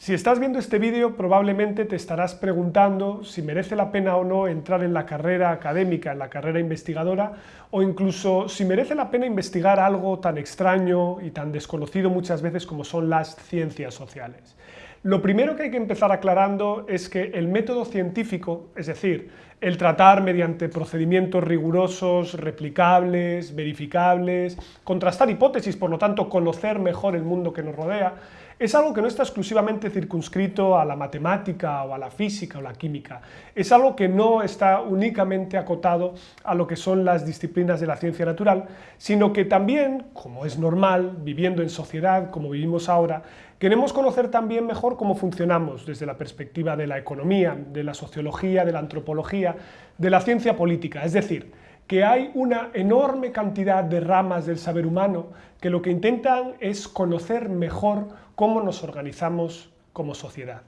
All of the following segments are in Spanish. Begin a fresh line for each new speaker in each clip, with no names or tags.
Si estás viendo este vídeo probablemente te estarás preguntando si merece la pena o no entrar en la carrera académica, en la carrera investigadora, o incluso si merece la pena investigar algo tan extraño y tan desconocido muchas veces como son las ciencias sociales. Lo primero que hay que empezar aclarando es que el método científico, es decir, el tratar mediante procedimientos rigurosos, replicables, verificables, contrastar hipótesis, por lo tanto conocer mejor el mundo que nos rodea, es algo que no está exclusivamente circunscrito a la matemática o a la física o la química, es algo que no está únicamente acotado a lo que son las disciplinas de la ciencia natural, sino que también, como es normal, viviendo en sociedad como vivimos ahora, queremos conocer también mejor cómo funcionamos desde la perspectiva de la economía, de la sociología, de la antropología, de la ciencia política, es decir, que hay una enorme cantidad de ramas del saber humano que lo que intentan es conocer mejor cómo nos organizamos como sociedad.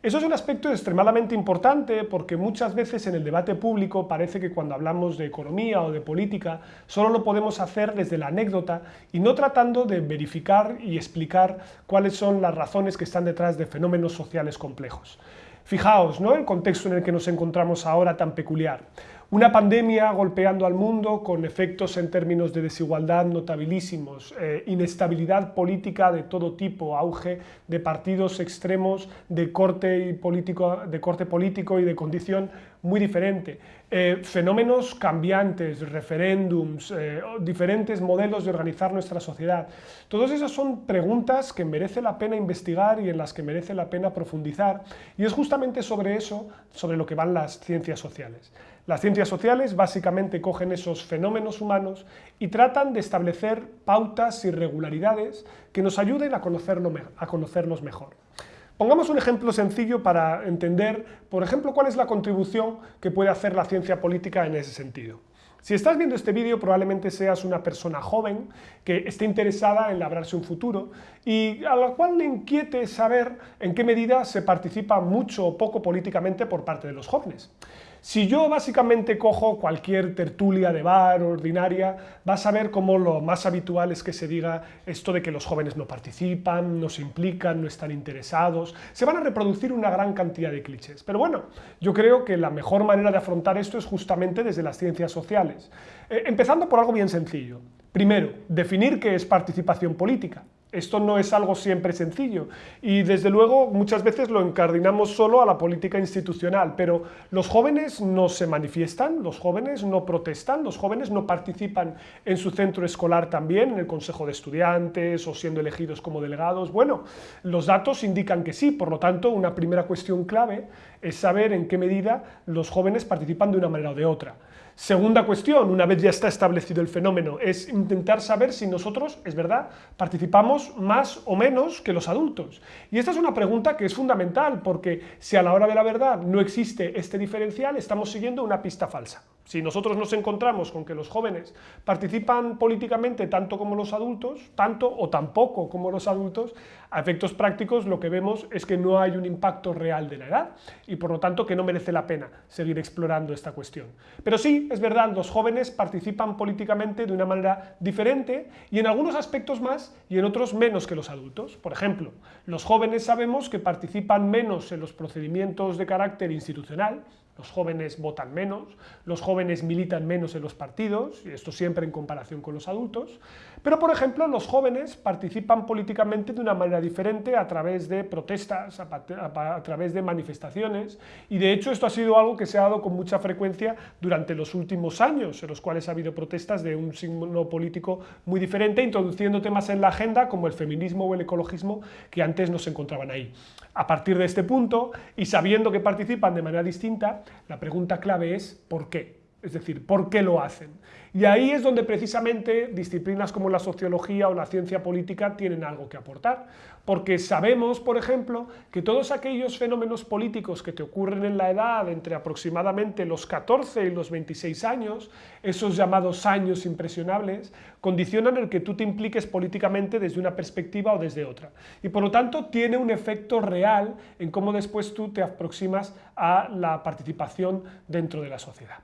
Eso es un aspecto extremadamente importante porque muchas veces en el debate público parece que cuando hablamos de economía o de política solo lo podemos hacer desde la anécdota y no tratando de verificar y explicar cuáles son las razones que están detrás de fenómenos sociales complejos. Fijaos, ¿no? el contexto en el que nos encontramos ahora tan peculiar. Una pandemia golpeando al mundo con efectos en términos de desigualdad notabilísimos, eh, inestabilidad política de todo tipo, auge de partidos extremos de corte, político, de corte político y de condición muy diferente, eh, fenómenos cambiantes, referéndums, eh, diferentes modelos de organizar nuestra sociedad. Todas esas son preguntas que merece la pena investigar y en las que merece la pena profundizar y es justamente sobre eso sobre lo que van las ciencias sociales. Las ciencias sociales básicamente cogen esos fenómenos humanos y tratan de establecer pautas y regularidades que nos ayuden a, conocerlos mejor. Pongamos un ejemplo sencillo para entender, por ejemplo, cuál es la contribución que puede hacer la ciencia política en ese sentido. Si estás viendo este vídeo probablemente seas una persona joven que esté interesada en labrarse un futuro y a la cual le inquiete saber en qué medida se participa mucho o poco políticamente por parte de los jóvenes. Si yo básicamente cojo cualquier tertulia de bar ordinaria, vas a ver cómo lo más habitual es que se diga esto de que los jóvenes no participan, no se implican, no están interesados, se van a reproducir una gran cantidad de clichés. Pero bueno, yo creo que la mejor manera de afrontar esto es justamente desde las ciencias sociales. Eh, empezando por algo bien sencillo. Primero, definir qué es participación política. Esto no es algo siempre sencillo y desde luego muchas veces lo encardinamos solo a la política institucional, pero los jóvenes no se manifiestan, los jóvenes no protestan, los jóvenes no participan en su centro escolar también, en el consejo de estudiantes o siendo elegidos como delegados. Bueno, los datos indican que sí, por lo tanto una primera cuestión clave es saber en qué medida los jóvenes participan de una manera o de otra. Segunda cuestión, una vez ya está establecido el fenómeno, es intentar saber si nosotros, es verdad, participamos más o menos que los adultos. Y esta es una pregunta que es fundamental, porque si a la hora de la verdad no existe este diferencial, estamos siguiendo una pista falsa. Si nosotros nos encontramos con que los jóvenes participan políticamente tanto como los adultos, tanto o tampoco como los adultos, a efectos prácticos lo que vemos es que no hay un impacto real de la edad y por lo tanto que no merece la pena seguir explorando esta cuestión. Pero sí, es verdad, los jóvenes participan políticamente de una manera diferente y en algunos aspectos más y en otros menos que los adultos. Por ejemplo, los jóvenes sabemos que participan menos en los procedimientos de carácter institucional, los jóvenes votan menos, los jóvenes militan menos en los partidos, y esto siempre en comparación con los adultos, pero por ejemplo los jóvenes participan políticamente de una manera diferente a través de protestas, a, través de manifestaciones, y de hecho esto ha sido algo que se ha dado con mucha frecuencia durante los últimos años, en los cuales ha habido protestas de un signo político muy diferente, introduciendo temas en la agenda como el feminismo o el ecologismo que antes no se encontraban ahí. A partir de este punto, y sabiendo que participan de manera distinta, la pregunta clave es ¿por qué? Es decir, ¿por qué lo hacen? Y ahí es donde precisamente disciplinas como la sociología o la ciencia política tienen algo que aportar, porque sabemos, por ejemplo, que todos aquellos fenómenos políticos que te ocurren en la edad entre aproximadamente los 14 y los 26 años, esos llamados años impresionables, condicionan el que tú te impliques políticamente desde una perspectiva o desde otra. Y por lo tanto tiene un efecto real en cómo después tú te aproximas a la participación dentro de la sociedad.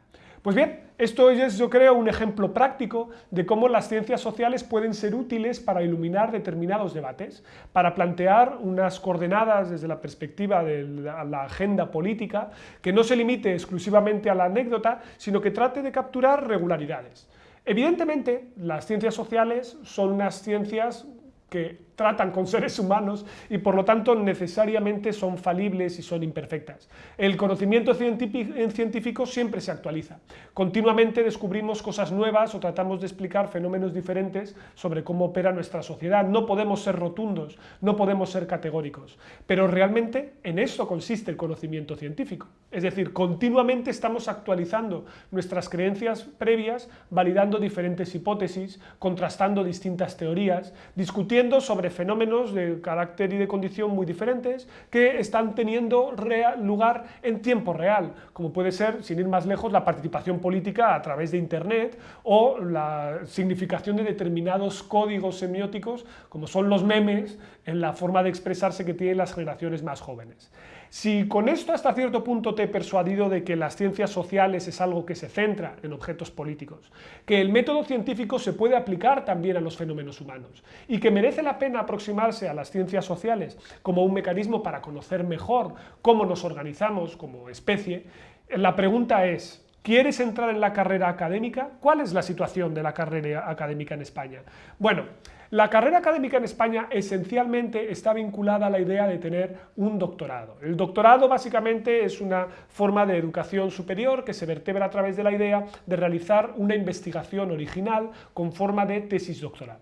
Pues bien, esto es yo creo un ejemplo práctico de cómo las ciencias sociales pueden ser útiles para iluminar determinados debates, para plantear unas coordenadas desde la perspectiva de la agenda política que no se limite exclusivamente a la anécdota, sino que trate de capturar regularidades. Evidentemente, las ciencias sociales son unas ciencias que tratan con seres humanos y por lo tanto necesariamente son falibles y son imperfectas. El conocimiento científico siempre se actualiza. Continuamente descubrimos cosas nuevas o tratamos de explicar fenómenos diferentes sobre cómo opera nuestra sociedad. No podemos ser rotundos, no podemos ser categóricos, pero realmente en eso consiste el conocimiento científico. Es decir, continuamente estamos actualizando nuestras creencias previas, validando diferentes hipótesis, contrastando distintas teorías, discutiendo sobre fenómenos de carácter y de condición muy diferentes que están teniendo lugar en tiempo real, como puede ser, sin ir más lejos, la participación política a través de Internet o la significación de determinados códigos semióticos, como son los memes, en la forma de expresarse que tienen las generaciones más jóvenes. Si con esto hasta cierto punto te he persuadido de que las ciencias sociales es algo que se centra en objetos políticos, que el método científico se puede aplicar también a los fenómenos humanos y que merece la pena aproximarse a las ciencias sociales como un mecanismo para conocer mejor cómo nos organizamos como especie, la pregunta es, ¿Quieres entrar en la carrera académica? ¿Cuál es la situación de la carrera académica en España? Bueno, la carrera académica en España esencialmente está vinculada a la idea de tener un doctorado. El doctorado básicamente es una forma de educación superior que se vertebra a través de la idea de realizar una investigación original con forma de tesis doctoral.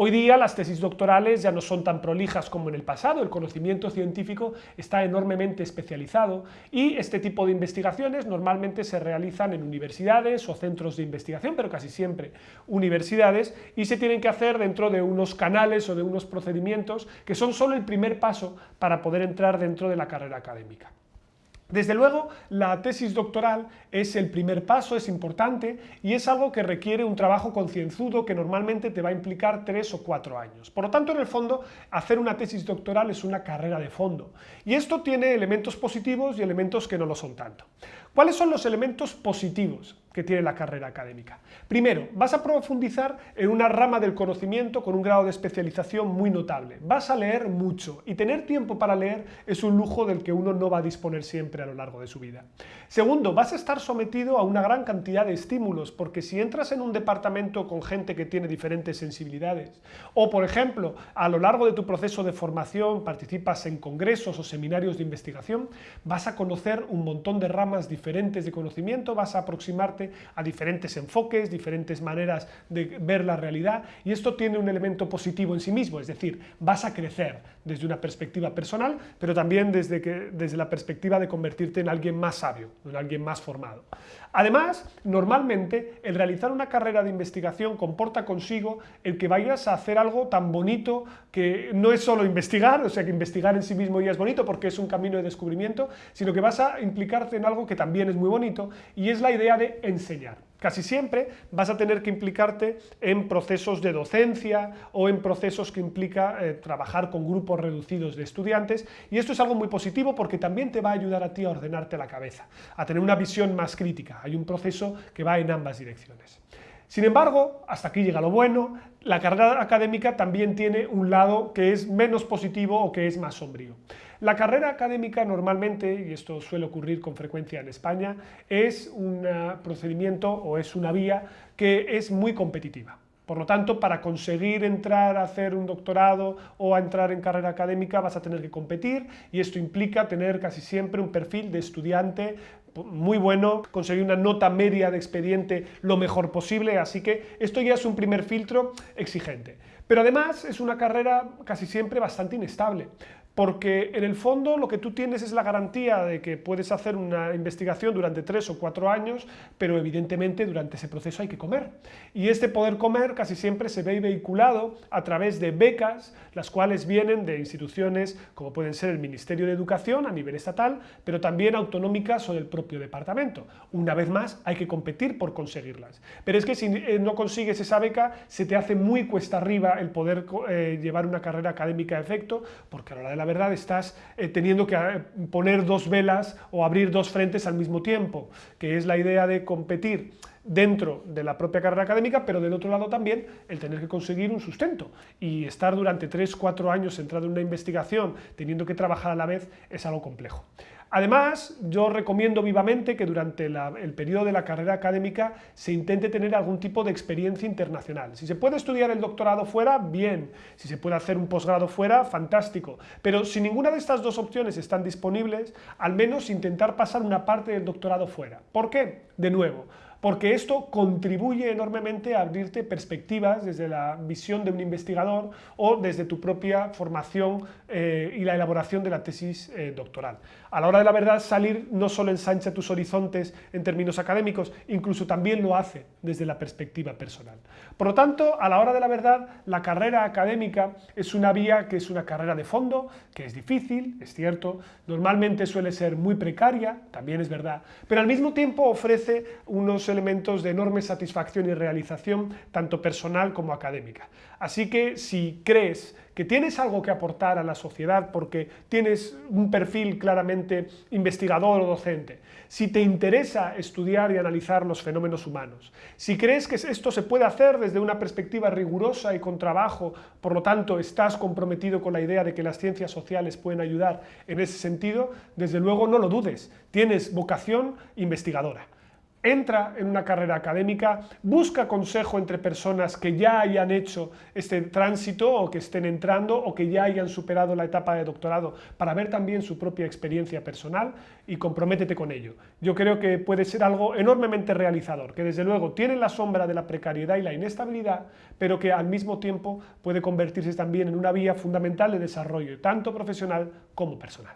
Hoy día las tesis doctorales ya no son tan prolijas como en el pasado, el conocimiento científico está enormemente especializado y este tipo de investigaciones normalmente se realizan en universidades o centros de investigación, pero casi siempre universidades, y se tienen que hacer dentro de unos canales o de unos procedimientos que son solo el primer paso para poder entrar dentro de la carrera académica. Desde luego, la tesis doctoral es el primer paso, es importante y es algo que requiere un trabajo concienzudo que normalmente te va a implicar tres o cuatro años. Por lo tanto, en el fondo, hacer una tesis doctoral es una carrera de fondo. Y esto tiene elementos positivos y elementos que no lo son tanto. ¿Cuáles son los elementos positivos que tiene la carrera académica? Primero, vas a profundizar en una rama del conocimiento con un grado de especialización muy notable. Vas a leer mucho y tener tiempo para leer es un lujo del que uno no va a disponer siempre a lo largo de su vida. Segundo, vas a estar sometido a una gran cantidad de estímulos porque si entras en un departamento con gente que tiene diferentes sensibilidades o, por ejemplo, a lo largo de tu proceso de formación participas en congresos o seminarios de investigación, vas a conocer un montón de ramas diferentes de conocimiento, vas a aproximarte a diferentes enfoques, diferentes maneras de ver la realidad y esto tiene un elemento positivo en sí mismo, es decir, vas a crecer desde una perspectiva personal, pero también desde, que, desde la perspectiva de convertirte en alguien más sabio, en alguien más formado. Además, normalmente el realizar una carrera de investigación comporta consigo el que vayas a hacer algo tan bonito que no es solo investigar, o sea que investigar en sí mismo ya es bonito porque es un camino de descubrimiento, sino que vas a implicarte en algo que también es muy bonito, y es la idea de enseñar. Casi siempre vas a tener que implicarte en procesos de docencia o en procesos que implica eh, trabajar con grupos reducidos de estudiantes y esto es algo muy positivo porque también te va a ayudar a ti a ordenarte la cabeza, a tener una visión más crítica. Hay un proceso que va en ambas direcciones. Sin embargo, hasta aquí llega lo bueno, la carrera académica también tiene un lado que es menos positivo o que es más sombrío. La carrera académica normalmente, y esto suele ocurrir con frecuencia en España, es un procedimiento o es una vía que es muy competitiva. Por lo tanto, para conseguir entrar a hacer un doctorado o a entrar en carrera académica vas a tener que competir y esto implica tener casi siempre un perfil de estudiante muy bueno, conseguir una nota media de expediente lo mejor posible, así que esto ya es un primer filtro exigente. Pero además es una carrera casi siempre bastante inestable porque en el fondo lo que tú tienes es la garantía de que puedes hacer una investigación durante tres o cuatro años, pero evidentemente durante ese proceso hay que comer. Y este poder comer casi siempre se ve vehiculado a través de becas, las cuales vienen de instituciones como pueden ser el Ministerio de Educación a nivel estatal, pero también autonómicas o del propio departamento. Una vez más, hay que competir por conseguirlas. Pero es que si eh, no consigues esa beca, se te hace muy cuesta arriba el poder eh, llevar una carrera académica a efecto, porque a la hora de la verdad estás eh, teniendo que eh, poner dos velas o abrir dos frentes al mismo tiempo, que es la idea de competir dentro de la propia carrera académica, pero del otro lado también el tener que conseguir un sustento y estar durante 3-4 años centrado en una investigación teniendo que trabajar a la vez es algo complejo. Además, yo recomiendo vivamente que durante el periodo de la carrera académica se intente tener algún tipo de experiencia internacional. Si se puede estudiar el doctorado fuera, bien. Si se puede hacer un posgrado fuera, fantástico. Pero si ninguna de estas dos opciones están disponibles, al menos intentar pasar una parte del doctorado fuera. ¿Por qué? De nuevo, porque esto contribuye enormemente a abrirte perspectivas desde la visión de un investigador o desde tu propia formación eh, y la elaboración de la tesis eh, doctoral. A la hora de la verdad, salir no solo ensancha tus horizontes en términos académicos, incluso también lo hace desde la perspectiva personal. Por lo tanto, a la hora de la verdad, la carrera académica es una vía que es una carrera de fondo, que es difícil, es cierto, normalmente suele ser muy precaria, también es verdad, pero al mismo tiempo ofrece unos elementos de enorme satisfacción y realización, tanto personal como académica. Así que si crees que tienes algo que aportar a la sociedad porque tienes un perfil claramente investigador o docente, si te interesa estudiar y analizar los fenómenos humanos, si crees que esto se puede hacer desde una perspectiva rigurosa y con trabajo, por lo tanto estás comprometido con la idea de que las ciencias sociales pueden ayudar en ese sentido, desde luego no lo dudes, tienes vocación investigadora entra en una carrera académica, busca consejo entre personas que ya hayan hecho este tránsito o que estén entrando o que ya hayan superado la etapa de doctorado para ver también su propia experiencia personal y comprométete con ello. Yo creo que puede ser algo enormemente realizador, que desde luego tiene la sombra de la precariedad y la inestabilidad, pero que al mismo tiempo puede convertirse también en una vía fundamental de desarrollo, tanto profesional como personal.